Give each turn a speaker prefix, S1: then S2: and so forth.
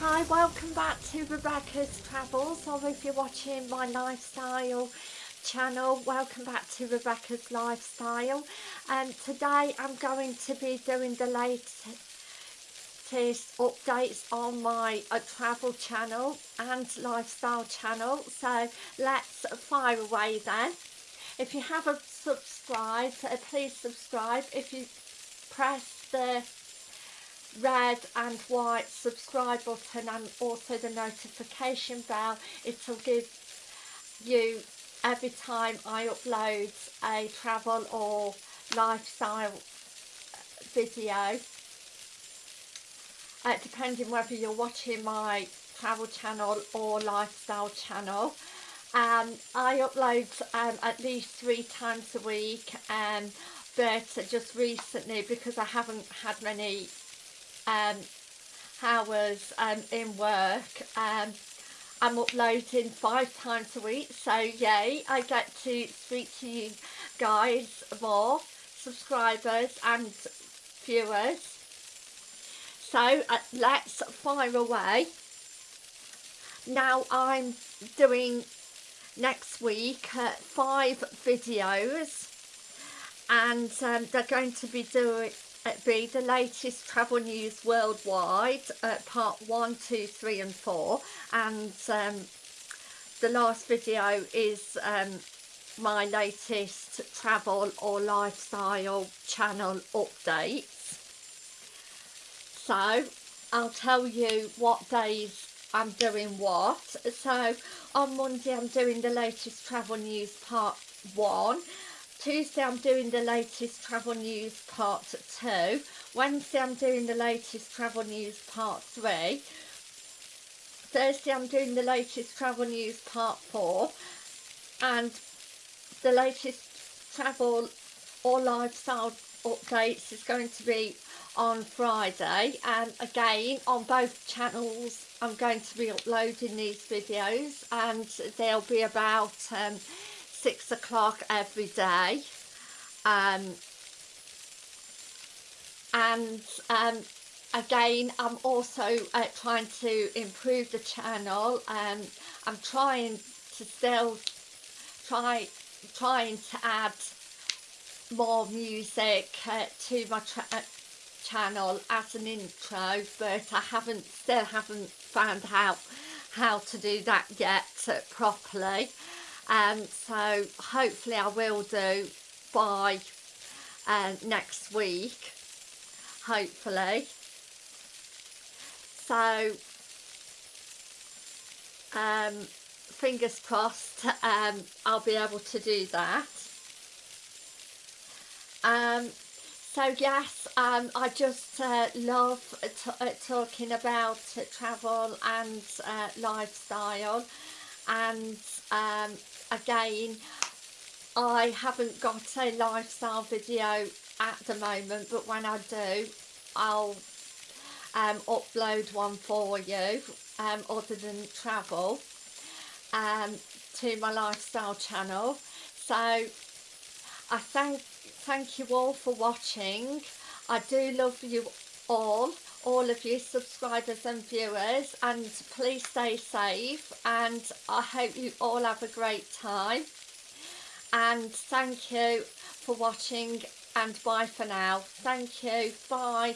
S1: Hi, welcome back to Rebecca's Travels or if you're watching my lifestyle channel, welcome back to Rebecca's Lifestyle and today I'm going to be doing the latest updates on my uh, travel channel and lifestyle channel so let's fire away then. If you haven't subscribed, uh, please subscribe. If you press the red and white subscribe button and also the notification bell. It'll give you every time I upload a travel or lifestyle video. Uh, depending whether you're watching my travel channel or lifestyle channel. Um, I upload um, at least three times a week um, but just recently because I haven't had many um, hours um, in work. Um, I'm uploading five times a week, so yay, I get to speak to you guys more, subscribers and viewers. So uh, let's fire away. Now I'm doing next week uh, five videos and um, they're going to be doing be the latest travel news worldwide uh, part one two three and four. And um, the last video is um, my latest travel or lifestyle channel updates. So I'll tell you what days I'm doing what. So on Monday I'm doing the latest travel news part one Tuesday I'm doing the latest travel news part 2. Wednesday I'm doing the latest travel news part 3. Thursday I'm doing the latest travel news part 4. And the latest travel or lifestyle updates is going to be on Friday and again on both channels I'm going to be uploading these videos and they'll be about um, six o'clock every day. Um, and um, again I'm also uh, trying to improve the channel. And I'm trying to still try trying to add more music uh, to my uh, channel as an intro but I haven't still haven't found out how to do that yet uh, properly um, so hopefully I will do by uh, next week hopefully. So um, fingers crossed um, I'll be able to do that. Um, so yes um, I just uh, love uh, talking about travel and uh, lifestyle. And um, again I haven't got a lifestyle video at the moment but when I do I'll um, upload one for you um, other than travel um, to my lifestyle channel. So I thank thank you all for watching. I do love you all all of you subscribers and viewers and please stay safe and I hope you all have a great time. And thank you for watching and bye for now. Thank you. Bye